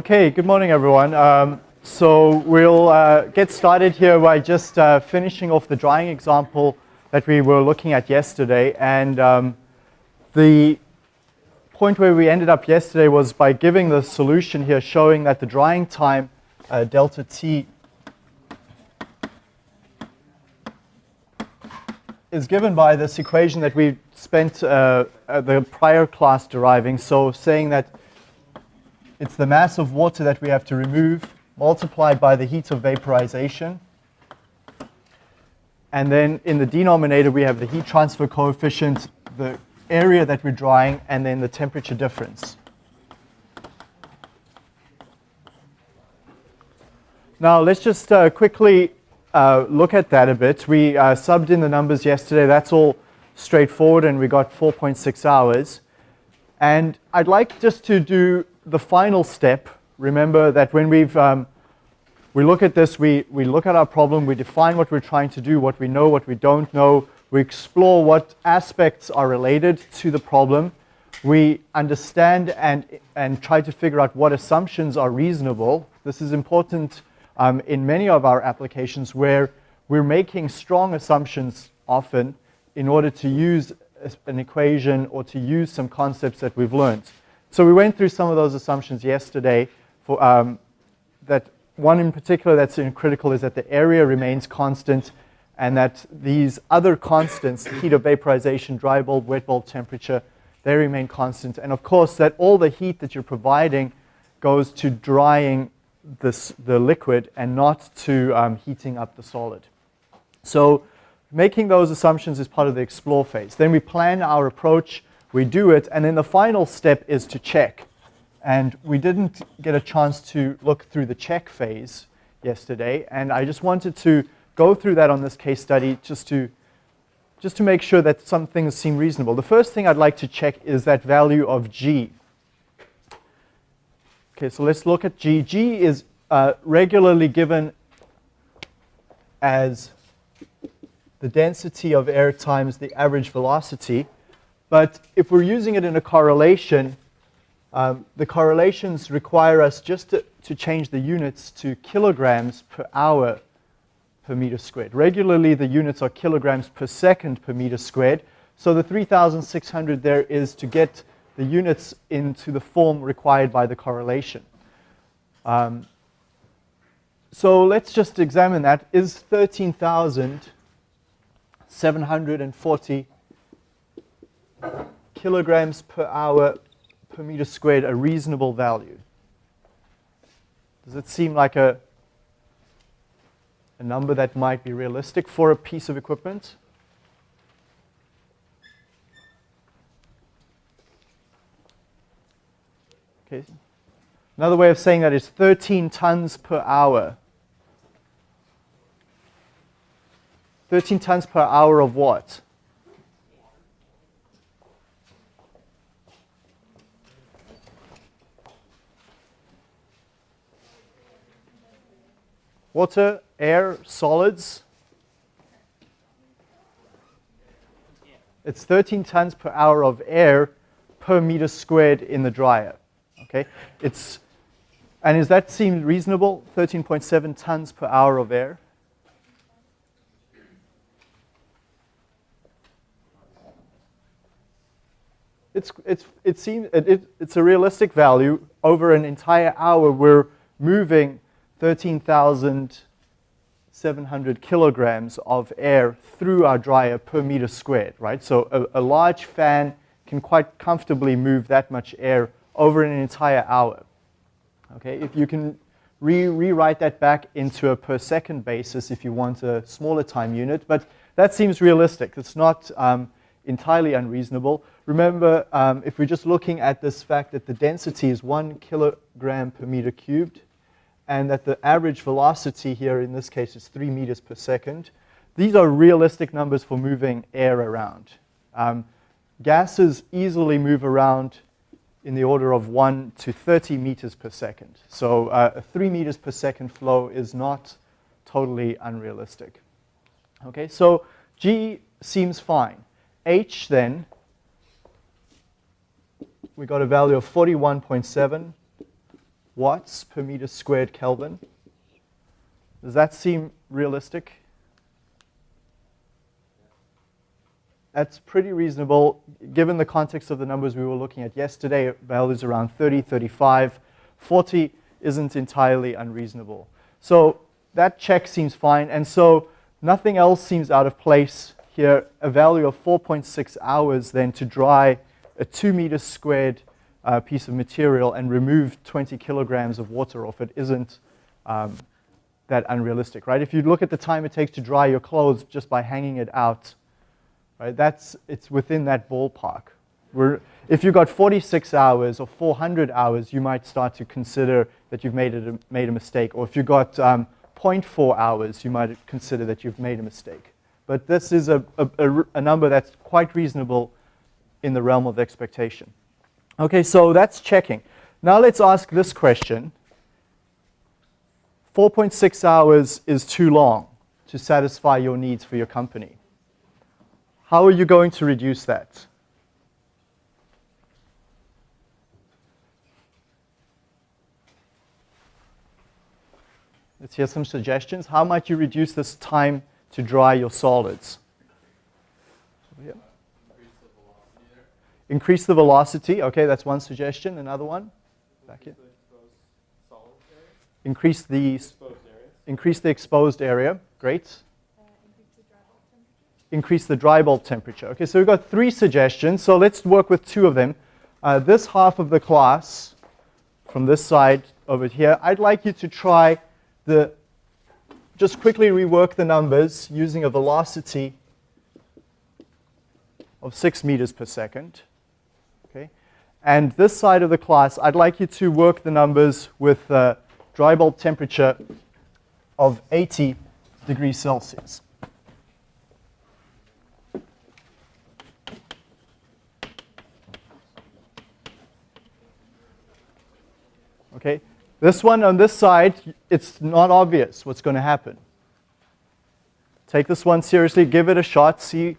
Okay, good morning everyone. Um, so we'll uh, get started here by just uh, finishing off the drying example that we were looking at yesterday. And um, the point where we ended up yesterday was by giving the solution here showing that the drying time uh, delta T is given by this equation that we spent uh, the prior class deriving. So saying that it's the mass of water that we have to remove multiplied by the heat of vaporization. And then in the denominator, we have the heat transfer coefficient, the area that we're drying, and then the temperature difference. Now, let's just uh, quickly uh, look at that a bit. We uh, subbed in the numbers yesterday. That's all straightforward, and we got 4.6 hours. And I'd like just to do the final step. Remember that when we've um, we look at this, we, we look at our problem, we define what we're trying to do, what we know, what we don't know, we explore what aspects are related to the problem, we understand and, and try to figure out what assumptions are reasonable. This is important um, in many of our applications where we're making strong assumptions often in order to use an equation or to use some concepts that we've learned. So we went through some of those assumptions yesterday for um, that one in particular that's critical is that the area remains constant and that these other constants, heat of vaporization, dry bulb, wet bulb temperature, they remain constant. And of course, that all the heat that you're providing goes to drying this, the liquid and not to um, heating up the solid. So making those assumptions is part of the explore phase. Then we plan our approach, we do it, and then the final step is to check. And we didn't get a chance to look through the check phase yesterday, and I just wanted to go through that on this case study just to, just to make sure that some things seem reasonable. The first thing I'd like to check is that value of G. Okay, so let's look at G. G is uh, regularly given as the density of air times the average velocity. But if we're using it in a correlation, um, the correlations require us just to, to change the units to kilograms per hour per meter squared. Regularly, the units are kilograms per second per meter squared. So the 3,600 there is to get the units into the form required by the correlation. Um, so let's just examine that. Is 13,740 kilograms per hour per meter squared a reasonable value? Does it seem like a, a number that might be realistic for a piece of equipment? Okay. Another way of saying that is 13 tons per hour. 13 tons per hour of what? Water, air, solids. It's 13 tons per hour of air per meter squared in the dryer. Okay, it's and does that seem reasonable? 13.7 tons per hour of air. It's, it's, it seems, it, it, it's a realistic value. Over an entire hour, we're moving 13,700 kilograms of air through our dryer per meter squared, right? So a, a large fan can quite comfortably move that much air over an entire hour. Okay, if you can re rewrite that back into a per second basis if you want a smaller time unit, but that seems realistic. It's not um, entirely unreasonable. Remember, um, if we're just looking at this fact that the density is one kilogram per meter cubed, and that the average velocity here in this case is three meters per second, these are realistic numbers for moving air around. Um, gases easily move around in the order of 1 to 30 meters per second. So uh, a 3 meters per second flow is not totally unrealistic. Okay, so G seems fine. H then, we got a value of 41.7. watts per meter squared Kelvin. Does that seem realistic? That's pretty reasonable given the context of the numbers we were looking at yesterday. Values around 30, 35, 40 isn't entirely unreasonable. So that check seems fine. And so nothing else seems out of place here. A value of 4.6 hours then to dry a two meters squared uh, piece of material and remove 20 kilograms of water off it isn't um, that unrealistic, right? If you look at the time it takes to dry your clothes just by hanging it out, right? That's, it's within that ballpark. We're, if you've got 46 hours or 400 hours, you might start to consider that you've made, it, made a mistake. Or if you've got um, 0.4 hours, you might consider that you've made a mistake. But this is a, a, a number that's quite reasonable in the realm of expectation. Okay, so that's checking. Now let's ask this question. 4.6 hours is too long to satisfy your needs for your company. How are you going to reduce that? Let's hear some suggestions. How might you reduce this time to dry your solids? Yeah. Increase the velocity. Okay, that's one suggestion. Another one? Back here. Increase the increase the exposed area. Great. increase the dry bulb temperature. Okay, so we've got three suggestions. So let's work with two of them. Uh, this half of the class, from this side over here, I'd like you to try the, just quickly rework the numbers using a velocity of 6 meters per second. And this side of the class, I'd like you to work the numbers with a dry bulb temperature of 80 degrees Celsius. Okay, this one on this side, it's not obvious what's going to happen. Take this one seriously, give it a shot, see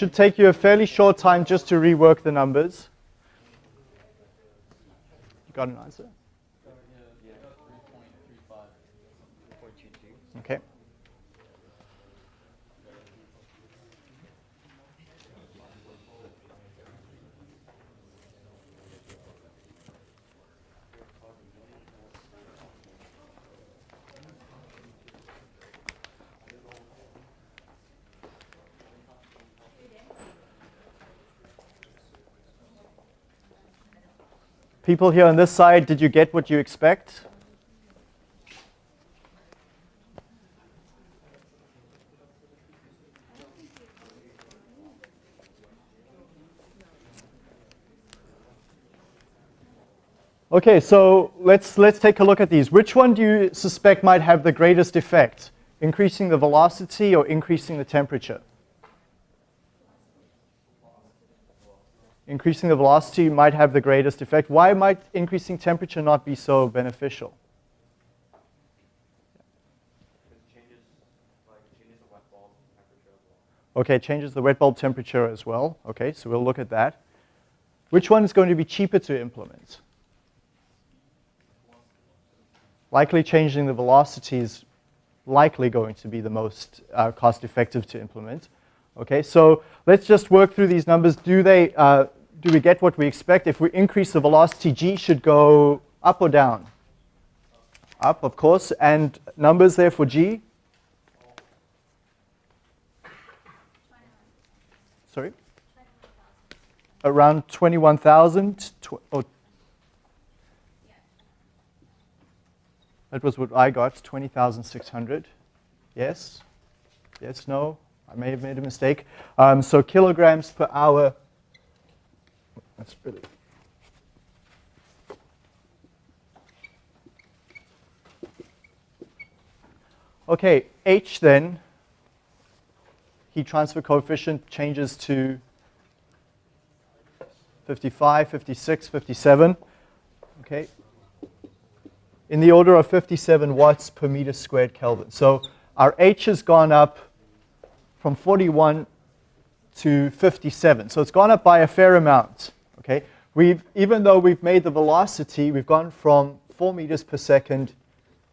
should take you a fairly short time just to rework the numbers. You got an answer? Okay. People here on this side, did you get what you expect? Okay, so let's, let's take a look at these. Which one do you suspect might have the greatest effect? Increasing the velocity or increasing the temperature? Increasing the velocity might have the greatest effect. Why might increasing temperature not be so beneficial? Okay, changes the wet bulb temperature as well. Okay, so we'll look at that. Which one is going to be cheaper to implement? likely changing the velocity is likely going to be the most uh, cost effective to implement. Okay, so let's just work through these numbers. Do they, uh, do we get what we expect? If we increase the velocity, g should go up or down? Up, of course. And numbers there for g? Sorry? Around 21,000 or That was what I got, 20,600. Yes? Yes, no? I may have made a mistake. Um, so kilograms per hour, that's really... Okay, H then, heat transfer coefficient changes to 55, 56, 57. Okay, in the order of 57 watts per meter squared Kelvin. So our H has gone up from 41 to 57. So it's gone up by a fair amount. Okay, we've even though we've made the velocity, we've gone from 4 meters per second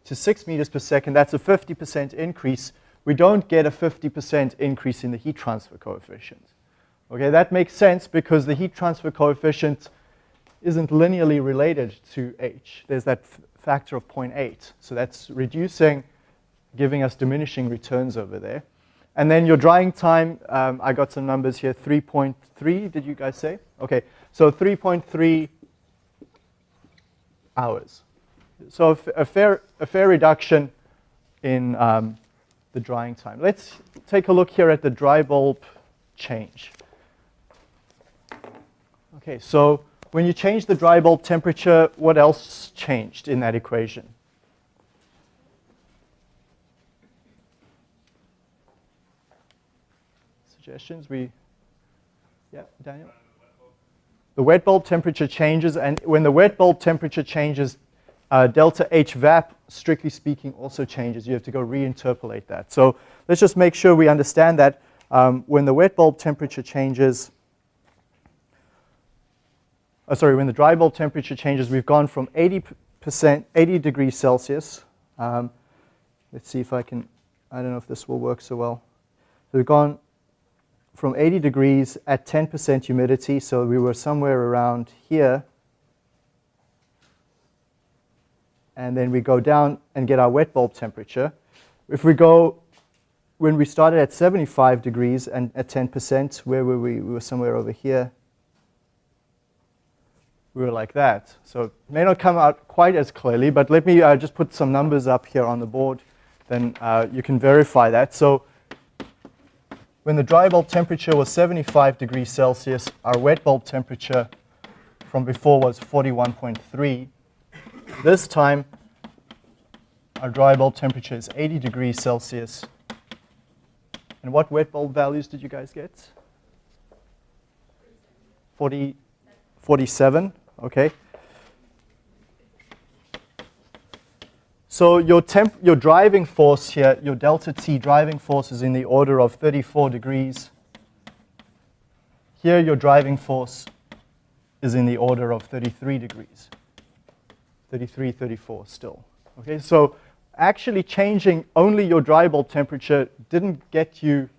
to 6 meters per second. That's a 50% increase. We don't get a 50% increase in the heat transfer coefficient. Okay, that makes sense because the heat transfer coefficient isn't linearly related to H. There's that factor of 0.8. So that's reducing, giving us diminishing returns over there. And then your drying time, um, I got some numbers here, 3.3, did you guys say? Okay, so 3.3 hours. So a fair, a fair reduction in um, the drying time. Let's take a look here at the dry bulb change. Okay, so when you change the dry bulb temperature, what else changed in that equation? Suggestions? We, yeah, Daniel? The wet bulb temperature changes, and when the wet bulb temperature changes, uh, delta H vap, strictly speaking, also changes. You have to go reinterpolate that. So let's just make sure we understand that um, when the wet bulb temperature changes, oh, sorry, when the dry bulb temperature changes, we've gone from 80%, 80 degrees Celsius. Um, let's see if I can, I don't know if this will work so well. So we've gone from 80 degrees at 10% humidity, so we were somewhere around here. And then we go down and get our wet bulb temperature. If we go, when we started at 75 degrees and at 10%, where were we? We were somewhere over here we were like that. So it may not come out quite as clearly, but let me uh, just put some numbers up here on the board. Then uh, you can verify that. So when the dry bulb temperature was 75 degrees Celsius, our wet bulb temperature from before was 41.3. This time, our dry bulb temperature is 80 degrees Celsius. And what wet bulb values did you guys get? 40, 47 okay? So your, temp your driving force here, your delta T driving force is in the order of 34 degrees here your driving force is in the order of 33 degrees. 33, 34 still. Okay, so actually changing only your dry bulb temperature didn't get you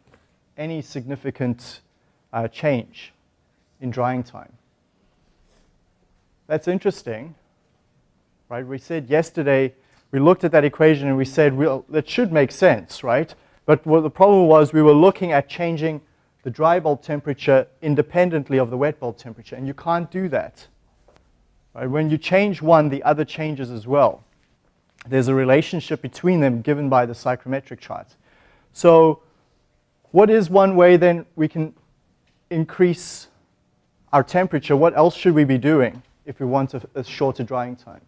any significant uh, change in drying time. That's interesting, right? We said yesterday, we looked at that equation and we said, well, that should make sense, right? But what the problem was we were looking at changing the dry bulb temperature independently of the wet bulb temperature, and you can't do that. Right? When you change one, the other changes as well. There's a relationship between them given by the psychrometric chart. So what is one way then we can increase our temperature? What else should we be doing if we want a, a shorter drying time?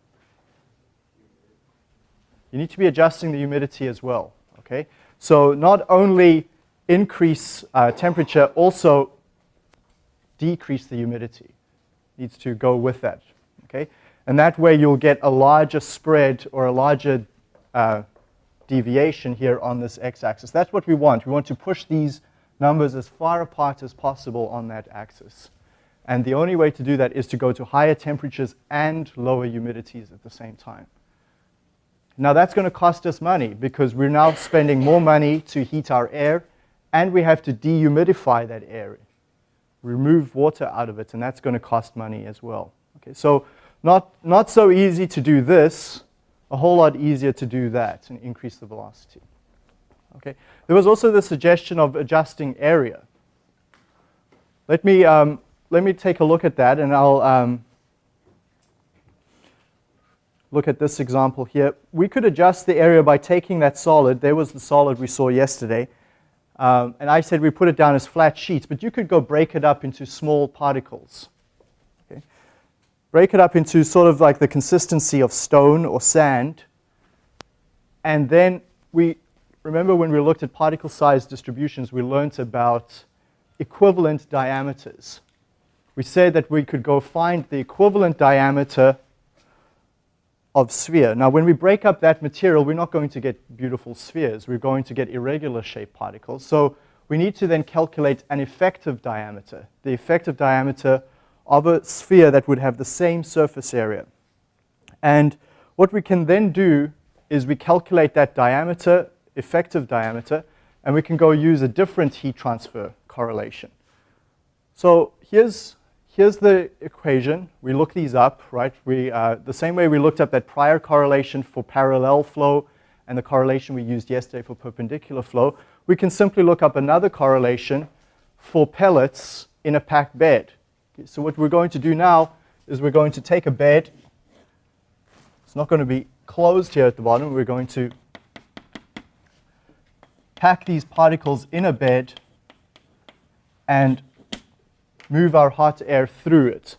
You need to be adjusting the humidity as well, okay? So not only increase uh, temperature, also decrease the humidity. Needs to go with that, okay? And that way you'll get a larger spread or a larger uh, deviation here on this x-axis. That's what we want. We want to push these numbers as far apart as possible on that axis. And the only way to do that is to go to higher temperatures and lower humidities at the same time. Now that's going to cost us money because we're now spending more money to heat our air and we have to dehumidify that air, remove water out of it, and that's going to cost money as well. Okay, so not, not so easy to do this, a whole lot easier to do that and increase the velocity. Okay. There was also the suggestion of adjusting area. Let me, um, let me take a look at that and I'll um, look at this example here. We could adjust the area by taking that solid. There was the solid we saw yesterday. Um, and I said we put it down as flat sheets, but you could go break it up into small particles Okay? break it up into sort of like the consistency of stone or sand. And then we, remember when we looked at particle size distributions, we learned about equivalent diameters. We said that we could go find the equivalent diameter of sphere. Now, when we break up that material, we're not going to get beautiful spheres. We're going to get irregular shaped particles. So we need to then calculate an effective diameter. The effective diameter of a sphere that would have the same surface area. And what we can then do is we calculate that diameter, effective diameter, and we can go use a different heat transfer correlation. So here's, here's the equation. We look these up, right? We, uh, the same way we looked up that prior correlation for parallel flow and the correlation we used yesterday for perpendicular flow, we can simply look up another correlation for pellets in a packed bed. Okay, so what we're going to do now is we're going to take a bed. It's not going to be closed here at the bottom. We're going to pack these particles in a bed and move our hot air through it.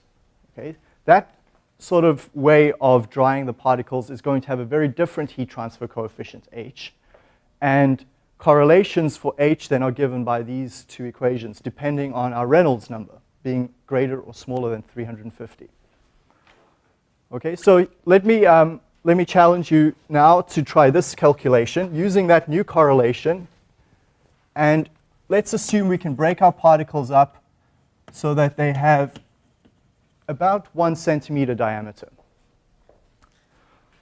Okay? That sort of way of drying the particles is going to have a very different heat transfer coefficient, H. And correlations for H then are given by these two equations, depending on our Reynolds number being greater or smaller than 350. Okay, so let me, um, let me challenge you now to try this calculation using that new correlation. And let's assume we can break our particles up so that they have about one centimeter diameter.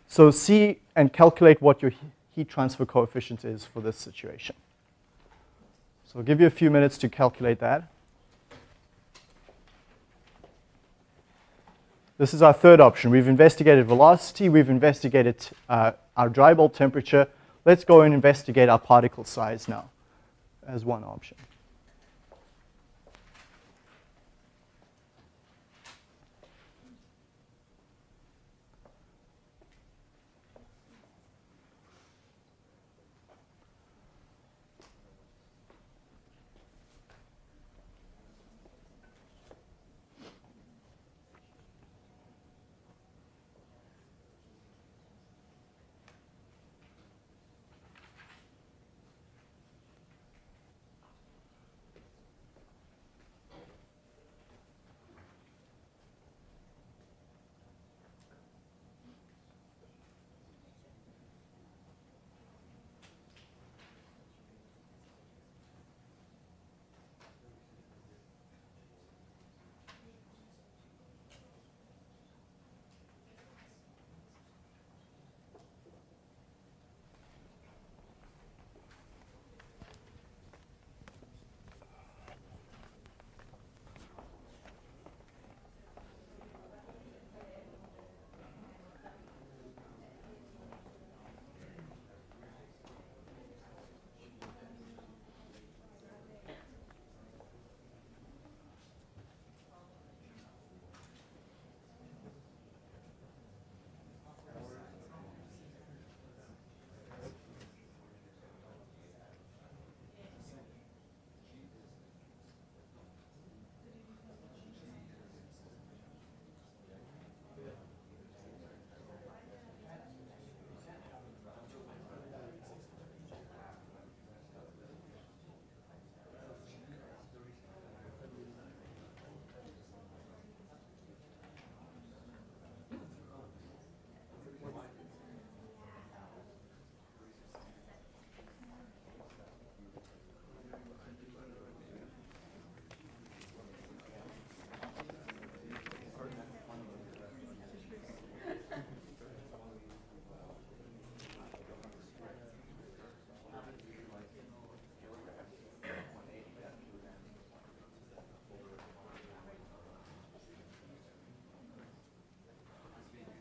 So see and calculate what your heat transfer coefficient is for this situation. So I'll give you a few minutes to calculate that. This is our third option. We've investigated velocity, we've investigated uh, our dry bulb temperature. Let's go and investigate our particle size now as one option.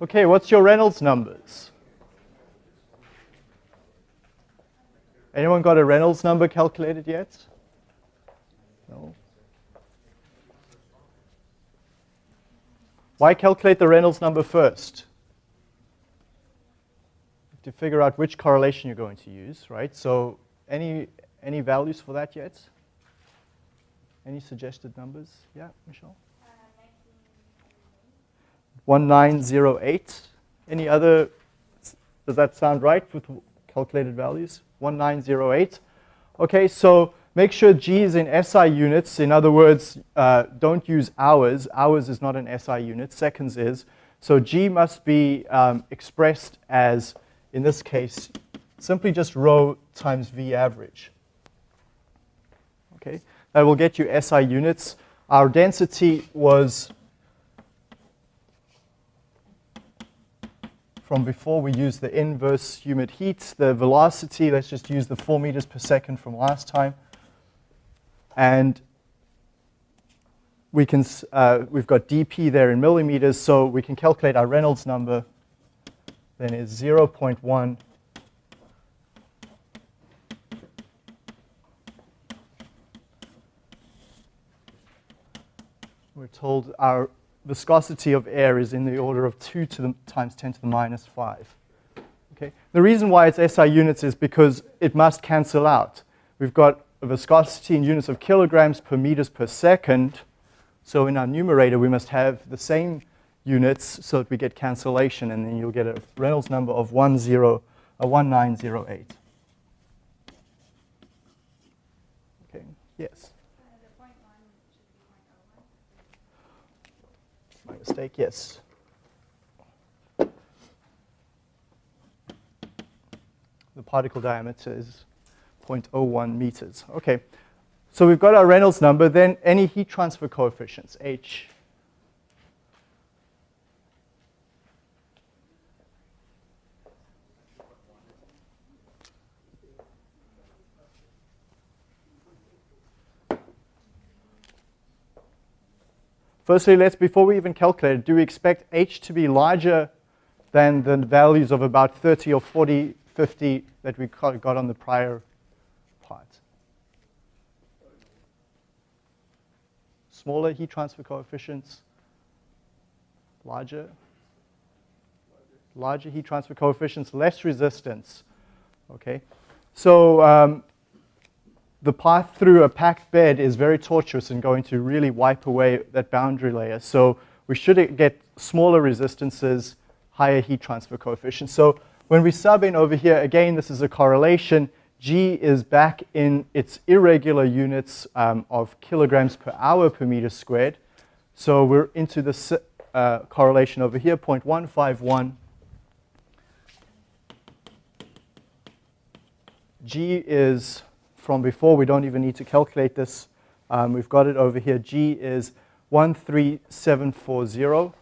Okay, what's your Reynolds numbers? Anyone got a Reynolds number calculated yet? No. Why calculate the Reynolds number first? To figure out which correlation you're going to use, right? So any, any values for that yet? Any suggested numbers? Yeah, Michelle? 1908. Any other, does that sound right with calculated values? 1908. Okay, so make sure G is in SI units. In other words, uh, don't use hours. Hours is not an SI unit, seconds is. So G must be um, expressed as, in this case, simply just rho times V average. Okay, that will get you SI units. Our density was from before we used the inverse humid heat. The velocity, let's just use the 4 meters per second from last time. And we can, uh, we've got dp there in millimeters, so we can calculate our Reynolds number. Then is 0 0.1 We're told our viscosity of air is in the order of 2 to the, times 10 to the minus 5. Okay? The reason why it's SI units is because it must cancel out. We've got a viscosity in units of kilograms per meters per second. So in our numerator, we must have the same units so that we get cancellation, and then you'll get a Reynolds number of 10, uh, 1908. Okay, yes? Mistake, yes. The particle diameter is 0.01 meters. Okay, so we've got our Reynolds number, then any heat transfer coefficients, H. Firstly, let's, before we even calculate it, do we expect H to be larger than the values of about 30 or 40, 50 that we got on the prior part? Smaller heat transfer coefficients, larger, larger heat transfer coefficients, less resistance, okay? So um, the path through a packed bed is very tortuous and going to really wipe away that boundary layer. So we should get smaller resistances, higher heat transfer coefficients. So when we sub in over here, again, this is a correlation. G is back in its irregular units um, of kilograms per hour per meter squared. So we're into the uh, correlation over here, 0.151. G is from before. We don't even need to calculate this. Um, we've got it over here. G is 13740.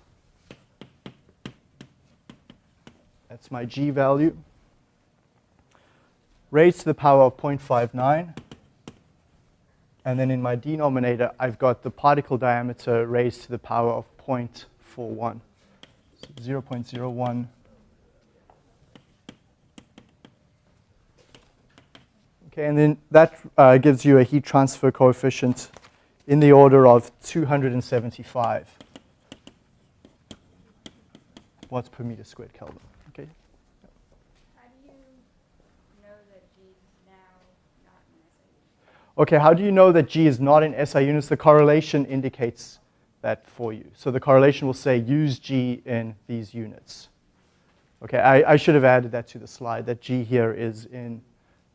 That's my G value. Raised to the power of 0.59. And then in my denominator, I've got the particle diameter raised to the power of 0.41. So 0.01 Okay, and then that uh, gives you a heat transfer coefficient in the order of 275 watts per meter squared Kelvin. Okay. How do you know that G is now not in SI Okay, how do you know that G is not in SI units? The correlation indicates that for you. So the correlation will say use G in these units. Okay, I, I should have added that to the slide, that G here is in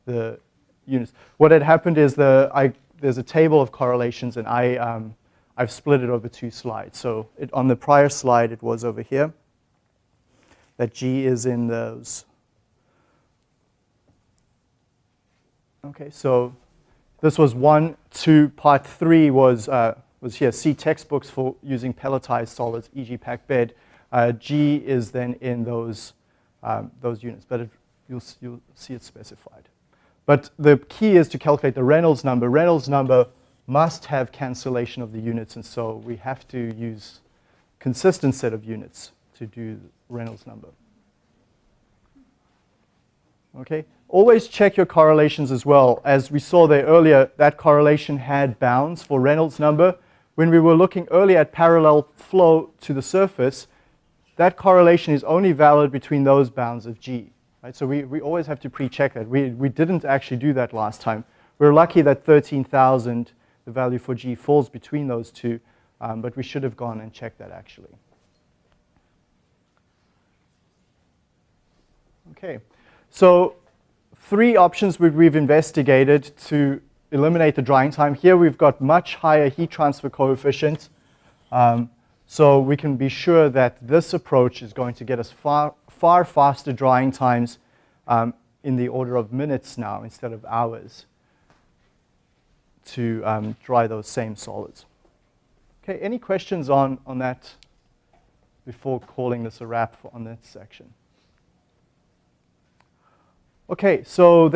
the units. What had happened is the, I, there's a table of correlations and I, um, I've split it over two slides. So it, on the prior slide, it was over here. That G is in those. Okay, so this was one, two, part three was, uh, was here. See textbooks for using pelletized solids, e.g. packed bed. Uh, G is then in those, um, those units, but it, you'll, you'll see it specified. But the key is to calculate the Reynolds number. Reynolds number must have cancellation of the units, and so we have to use consistent set of units to do Reynolds number. Okay, always check your correlations as well. As we saw there earlier, that correlation had bounds for Reynolds number. When we were looking earlier at parallel flow to the surface, that correlation is only valid between those bounds of G. Right? So we, we always have to pre-check that. We, we didn't actually do that last time. We're lucky that 13,000, the value for G, falls between those two, um, but we should have gone and checked that actually. Okay, so three options we've investigated to eliminate the drying time. Here we've got much higher heat transfer coefficient. Um, so we can be sure that this approach is going to get us far, far faster drying times um, in the order of minutes now instead of hours to um, dry those same solids. Okay, any questions on, on that before calling this a wrap on that section? Okay, so